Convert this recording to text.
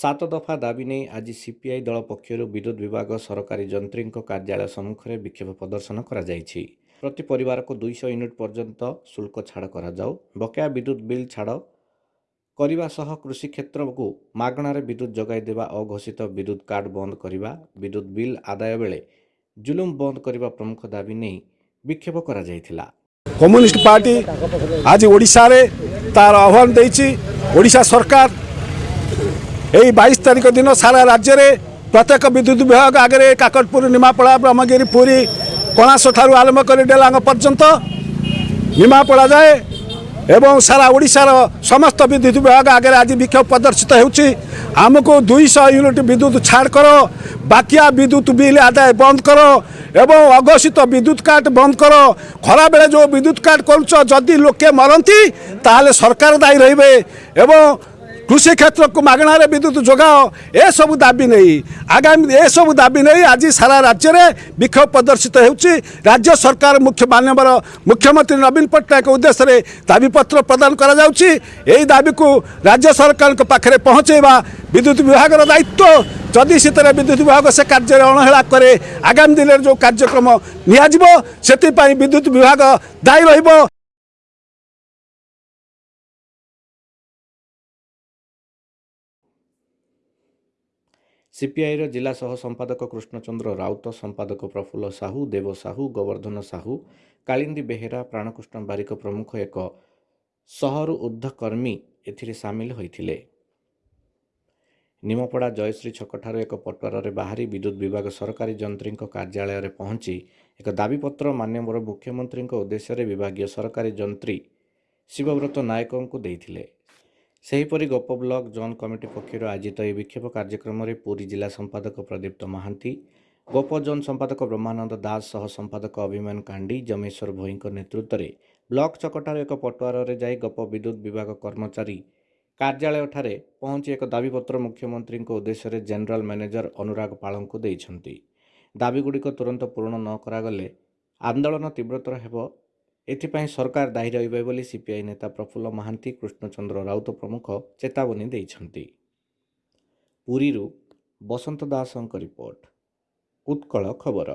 ସାତ ଦଫା ଦାବି ନେଇ ଆଜି ସିପିଆଇ ଦଳ ପକ୍ଷରୁ ବିଦ୍ୟୁତ୍ ବିଭାଗ ସରକାରୀ ଯନ୍ତ୍ରୀଙ୍କ କାର୍ଯ୍ୟାଳୟ ସମ୍ମୁଖରେ ବିକ୍ଷୋଭ ପ୍ରଦର୍ଶନ କରାଯାଇଛି ପ୍ରତି ପରିବାରକୁ ଦୁଇଶହ ୟୁନିଟ୍ ପର୍ଯ୍ୟନ୍ତ ଶୁଳ୍କ ଛାଡ଼ କରାଯାଉ ବକେୟା ବିଦ୍ୟୁତ୍ ବିଲ୍ ଛାଡ଼ କରିବା ସହ କୃଷି କ୍ଷେତ୍ରକୁ ମାଗଣାରେ ବିଦ୍ୟୁତ୍ ଯୋଗାଇ ଦେବା ଅଘୋଷିତ ବିଦ୍ୟୁତ୍ କାର୍ଡ ବନ୍ଦ କରିବା ବିଦ୍ୟୁତ୍ ବିଲ୍ ଆଦାୟ ବେଳେ ଜୁଲୁମ ବନ୍ଦ କରିବା ପ୍ରମୁଖ ଦାବି ନେଇ ବିକ୍ଷୋଭ କରାଯାଇଥିଲା କମ୍ୟୁନିଷ୍ଟ ପାର୍ଟି ଆଜି ଓଡ଼ିଶାରେ ତାର ଆହ୍ୱାନ ଦେଇଛି ଓଡ଼ିଶା ସରକାର এই বাইশ তারিখ দিন সারা রাজ্যের প্রত্যেক বিদ্যুৎ বিভাগ আগে কাকটপুর নিমাপড়া, ব্রহ্মগিরি, পুরী কଣାসঠার আরম্ভ করে ডেলাঙ্গ পর্যন্ত নিমাপড়া যায় এবং সারা ওড়িশার সমস্ত বিদ্যুৎ বিভাগ আগে আজ বিক্ষোভ প্রদর্শিত হচ্ছে। আমি দুইশহ ইউনিট বিদ্যুৎ ছাড় কর বাকিয়া বিদ্যুৎ বিল আদায় বন্ধ কর এবং অঘোষিত বিদ্যুৎ কাট বন্ধ কর খরাবেলে যে বিদ্যুৎ কাট করছ যদি লোকে মরতি তাহলে সরকার দায়ী রহবে এবং କୃଷି କ୍ଷେତ୍ରକୁ ମାଗଣାରେ ବିଦ୍ୟୁତ ଯୋଗାଅ ଏସବୁ ଦାବି ନେଇ ଆଗାମୀ ଏସବୁ ଦାବି ନେଇ ଆଜି ସାରା ରାଜ୍ୟରେ ବିକ୍ଷୋଭ ପ୍ରଦର୍ଶିତ ହେଉଛି ରାଜ୍ୟ ସରକାର ମୁଖ୍ୟ ମାନ୍ୟବର ମୁଖ୍ୟମନ୍ତ୍ରୀ ନବୀନ ପଟ୍ଟନାୟକ ଉଦ୍ଦେଶ୍ୟରେ ଦାବିପତ୍ର ପ୍ରଦାନ କରାଯାଉଛି ଏହି ଦାବିକୁ ରାଜ୍ୟ ସରକାରଙ୍କ ପାଖରେ ପହଞ୍ଚାଇବା ବିଦ୍ୟୁତ ବିଭାଗର ଦାୟିତ୍ୱ ଯଦି ଶୀତରେ ବିଦ୍ୟୁତ ବିଭାଗ ସେ କାର୍ଯ୍ୟରେ ଅଣହେଳା କରେ ଆଗାମୀ ଦିନରେ ଯେଉଁ କାର୍ଯ୍ୟକ୍ରମ ନିଆଯିବ ସେଥିପାଇଁ ବିଦ୍ୟୁତ ବିଭାଗ ଦାୟୀ ରହିବ ସିପିଆଇର ଜିଲ୍ଲା ସହ ସମ୍ପାଦକ କୃଷ୍ଣଚନ୍ଦ୍ର ରାଉତ ସମ୍ପାଦକ ପ୍ରଫୁଲ୍ଲ ସାହୁ ଦେବ ସାହୁ ଗୋବର୍ଦ୍ଧନ ସାହୁ କାଳିନ୍ଦୀ ବେହେରା ପ୍ରାଣକୃଷ୍ଣ ବାରିକ ପ୍ରମୁଖ ଏକ ଶହରୁ ଉର୍ଦ୍ଧ୍ୱ କର୍ମୀ ଏଥିରେ ସାମିଲ ହୋଇଥିଲେ। ନିମପଡ଼ା ଜୟଶ୍ରୀ ଛକଠାରୁ ଏକ ପଟୁଆରରେ ବାହାରି ବିଦ୍ୟୁତ୍ ବିଭାଗ ସରକାରୀ ଯନ୍ତ୍ରୀଙ୍କ କାର୍ଯ୍ୟାଳୟରେ ପହଞ୍ଚି ଏକ ଦାବିପତ୍ର ମାନ୍ୟବର ମୁଖ୍ୟମନ୍ତ୍ରୀଙ୍କ ଉଦ୍ଦେଶ୍ୟରେ ବିଭାଗୀୟ ସରକାରୀ ଯନ୍ତ୍ରୀ ଶିବବ୍ରତ ନାୟକଙ୍କୁ ଦେଇଥିଲେ। ସେହିପରି ଗୋପ ବ୍ଲକ ଜୋନ୍ କମିଟି ପକ୍ଷରୁ ଆୟୋଜିତ ଏହି ବିକ୍ଷୋଭ କାର୍ଯ୍ୟକ୍ରମରେ ପୁରୀ ଜିଲ୍ଲା ସମ୍ପାଦକ ପ୍ରଦୀପ୍ତ ମହାନ୍ତି ଗୋପ ଜୋନ୍ ସମ୍ପାଦକ ବ୍ରହ୍ମାନନ୍ଦ ଦାସ ସହ ସମ୍ପାଦକ ଅଭିମାନ କାଣ୍ଡି ଜମେଶ୍ୱର ଭୋଇଙ୍କ ନେତୃତ୍ୱରେ ବ୍ଲକ ଛକଠାରୁ ଏକ ପଟୁଆରରେ ଯାଇ ଗୋପ ବିଦ୍ୟୁତ୍ ବିଭାଗ କର୍ମଚାରୀ କାର୍ଯ୍ୟାଳୟଠାରେ ପହଞ୍ଚି ଏକ ଦାବିପତ୍ର ମୁଖ୍ୟମନ୍ତ୍ରୀଙ୍କ ଉଦ୍ଦେଶ୍ୟରେ ଜେନେରାଲ ମ୍ୟାନେଜର ଅନୁରାଗ ପାଳଙ୍କୁ ଦେଇଛନ୍ତି। ଦାବିଗୁଡ଼ିକ ତୁରନ୍ତ ପୂରଣ ନ କରାଗଲେ ଆନ୍ଦୋଳନ ତୀବ୍ରତର ହେବ ଏଥିପାଇଁ ସରକାର ଦାୟୀ ରହିବେ ବୋଲି ସିପିଆଇ ନେତା ପ୍ରଫୁଲ୍ଲ ମହାନ୍ତି କୃଷ୍ଣଚନ୍ଦ୍ର ରାଉତ ପ୍ରମୁଖ ଚେତାବନୀ ଦେଇଛନ୍ତି। ପୁରୀରୁ ବସନ୍ତ ଦାସଙ୍କ ରିପୋର୍ଟ ଉତ୍କଳ ଖବର।